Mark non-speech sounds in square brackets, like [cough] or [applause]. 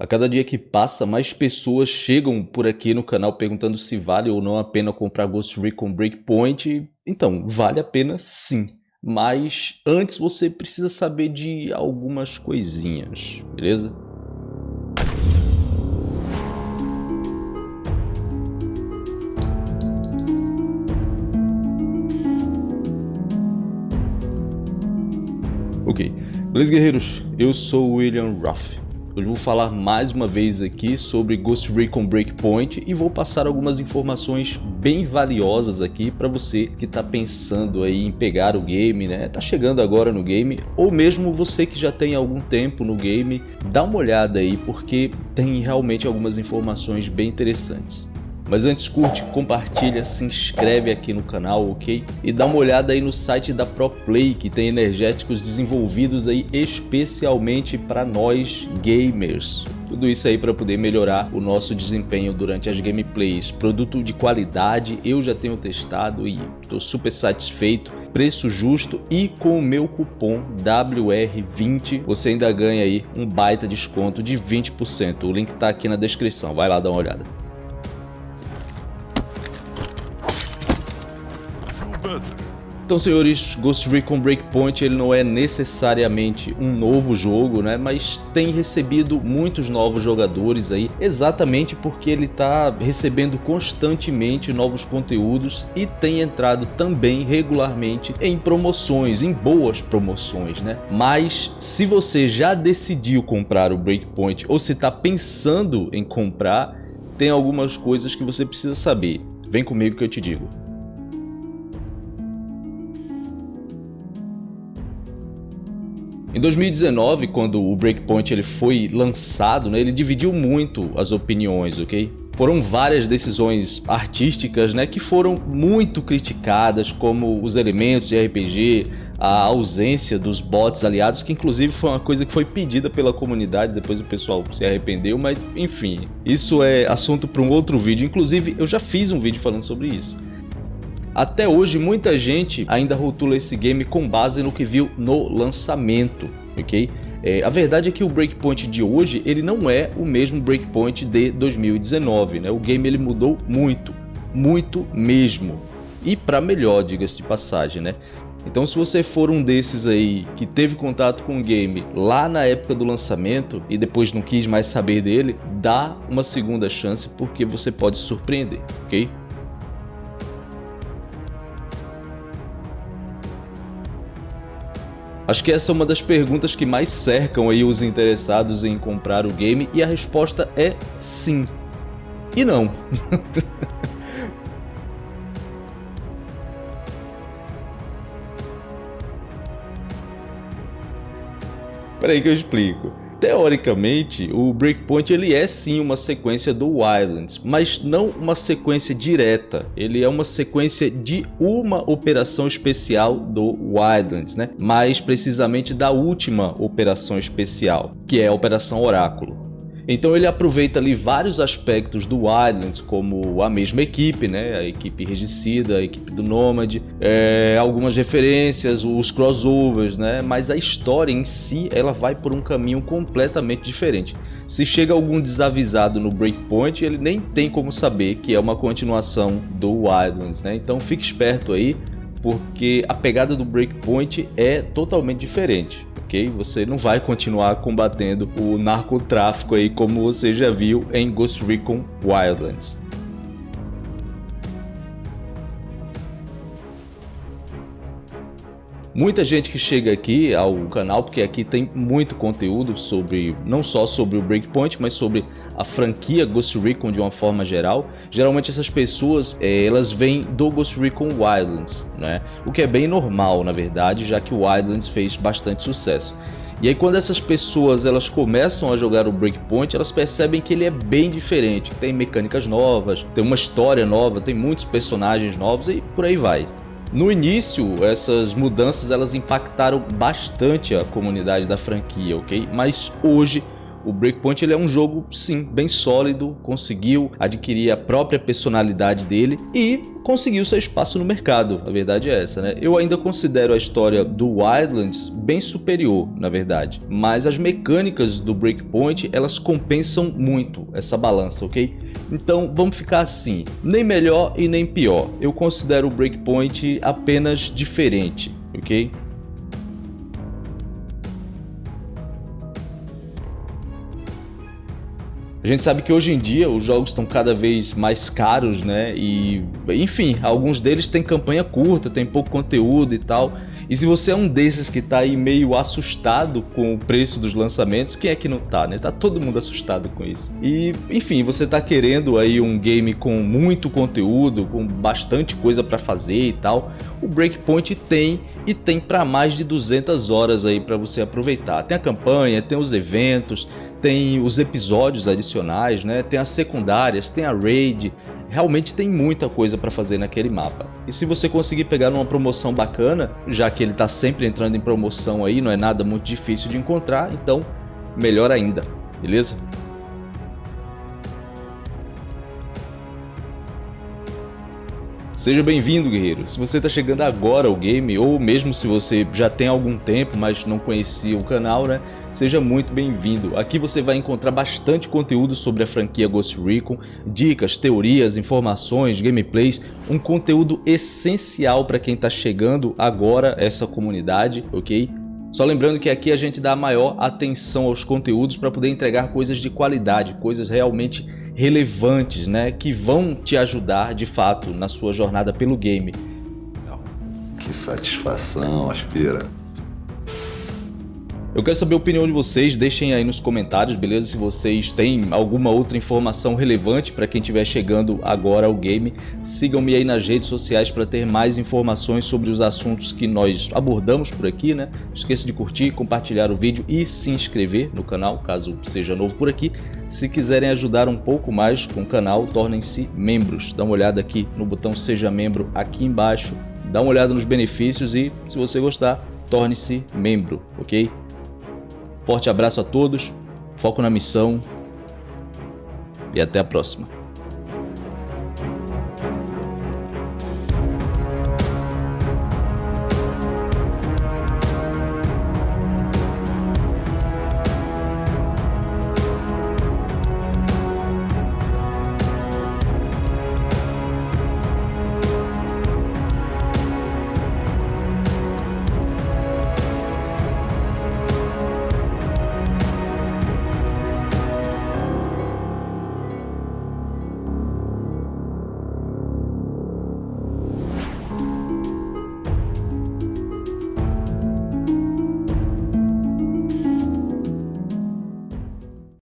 A cada dia que passa, mais pessoas chegam por aqui no canal perguntando se vale ou não a pena comprar Ghost Recon Breakpoint. Então, vale a pena sim. Mas antes você precisa saber de algumas coisinhas, beleza? Ok, beleza guerreiros? Eu sou o William Ruff Hoje vou falar mais uma vez aqui sobre Ghost Recon Breakpoint e vou passar algumas informações bem valiosas aqui para você que está pensando aí em pegar o game, né? Tá chegando agora no game ou mesmo você que já tem algum tempo no game, dá uma olhada aí porque tem realmente algumas informações bem interessantes. Mas antes curte, compartilha, se inscreve aqui no canal, ok? E dá uma olhada aí no site da ProPlay, que tem energéticos desenvolvidos aí especialmente para nós gamers. Tudo isso aí para poder melhorar o nosso desempenho durante as gameplays. Produto de qualidade, eu já tenho testado e estou super satisfeito. Preço justo e com o meu cupom WR20 você ainda ganha aí um baita desconto de 20%. O link está aqui na descrição, vai lá dar uma olhada. Então, senhores, Ghost Recon Breakpoint ele não é necessariamente um novo jogo, né? Mas tem recebido muitos novos jogadores aí, exatamente porque ele está recebendo constantemente novos conteúdos e tem entrado também regularmente em promoções, em boas promoções, né? Mas se você já decidiu comprar o Breakpoint ou se está pensando em comprar, tem algumas coisas que você precisa saber. Vem comigo que eu te digo. Em 2019, quando o Breakpoint ele foi lançado, né, ele dividiu muito as opiniões, ok? Foram várias decisões artísticas né, que foram muito criticadas, como os elementos de RPG, a ausência dos bots aliados, que inclusive foi uma coisa que foi pedida pela comunidade, depois o pessoal se arrependeu, mas enfim, isso é assunto para um outro vídeo, inclusive eu já fiz um vídeo falando sobre isso. Até hoje, muita gente ainda rotula esse game com base no que viu no lançamento, ok? É, a verdade é que o Breakpoint de hoje ele não é o mesmo Breakpoint de 2019, né? O game ele mudou muito, muito mesmo. E para melhor, diga-se de passagem, né? Então se você for um desses aí que teve contato com o game lá na época do lançamento e depois não quis mais saber dele, dá uma segunda chance porque você pode surpreender, ok? Acho que essa é uma das perguntas que mais cercam aí os interessados em comprar o game e a resposta é sim. E não. [laughs] Peraí que eu explico. Teoricamente, o Breakpoint ele é sim uma sequência do Wildlands, mas não uma sequência direta, ele é uma sequência de uma operação especial do Wildlands, né? mais precisamente da última operação especial, que é a Operação Oráculo. Então ele aproveita ali vários aspectos do Wildlands, como a mesma equipe, né? a equipe regicida, a equipe do Nomad, é, algumas referências, os crossovers, né? mas a história em si ela vai por um caminho completamente diferente. Se chega algum desavisado no Breakpoint, ele nem tem como saber que é uma continuação do Wildlands, né? então fique esperto aí, porque a pegada do Breakpoint é totalmente diferente ok? Você não vai continuar combatendo o narcotráfico aí como você já viu em Ghost Recon Wildlands. Muita gente que chega aqui ao canal, porque aqui tem muito conteúdo sobre, não só sobre o Breakpoint, mas sobre a franquia Ghost Recon de uma forma geral. Geralmente essas pessoas, é, elas vêm do Ghost Recon Wildlands, né? O que é bem normal, na verdade, já que o Wildlands fez bastante sucesso. E aí quando essas pessoas elas começam a jogar o Breakpoint, elas percebem que ele é bem diferente, tem mecânicas novas, tem uma história nova, tem muitos personagens novos e por aí vai. No início, essas mudanças elas impactaram bastante a comunidade da franquia, ok? Mas hoje o Breakpoint ele é um jogo, sim, bem sólido, conseguiu adquirir a própria personalidade dele e conseguiu seu espaço no mercado, a verdade é essa, né? Eu ainda considero a história do Wildlands bem superior, na verdade, mas as mecânicas do Breakpoint, elas compensam muito essa balança, ok? Então vamos ficar assim, nem melhor e nem pior, eu considero o Breakpoint apenas diferente, ok? A gente sabe que hoje em dia os jogos estão cada vez mais caros, né? E, enfim, alguns deles têm campanha curta, tem pouco conteúdo e tal. E se você é um desses que tá aí meio assustado com o preço dos lançamentos, quem é que não tá, né? Tá todo mundo assustado com isso. E, enfim, você tá querendo aí um game com muito conteúdo, com bastante coisa para fazer e tal, o Breakpoint tem e tem para mais de 200 horas aí para você aproveitar. Tem a campanha, tem os eventos, tem os episódios adicionais, né? tem as secundárias, tem a raid, realmente tem muita coisa para fazer naquele mapa. E se você conseguir pegar numa promoção bacana, já que ele está sempre entrando em promoção aí, não é nada muito difícil de encontrar, então melhor ainda, beleza? Seja bem-vindo, guerreiro. Se você está chegando agora ao game, ou mesmo se você já tem algum tempo, mas não conhecia o canal, né? Seja muito bem-vindo. Aqui você vai encontrar bastante conteúdo sobre a franquia Ghost Recon, dicas, teorias, informações, gameplays, um conteúdo essencial para quem está chegando agora essa comunidade, ok? Só lembrando que aqui a gente dá maior atenção aos conteúdos para poder entregar coisas de qualidade, coisas realmente relevantes, né, que vão te ajudar de fato na sua jornada pelo game. Que satisfação, Aspira. Eu quero saber a opinião de vocês, deixem aí nos comentários, beleza? Se vocês têm alguma outra informação relevante para quem estiver chegando agora ao game, sigam-me aí nas redes sociais para ter mais informações sobre os assuntos que nós abordamos por aqui, né? Não esqueça de curtir, compartilhar o vídeo e se inscrever no canal, caso seja novo por aqui. Se quiserem ajudar um pouco mais com o canal, tornem-se membros. Dá uma olhada aqui no botão Seja Membro aqui embaixo, dá uma olhada nos benefícios e, se você gostar, torne-se membro, ok? Forte abraço a todos, foco na missão e até a próxima.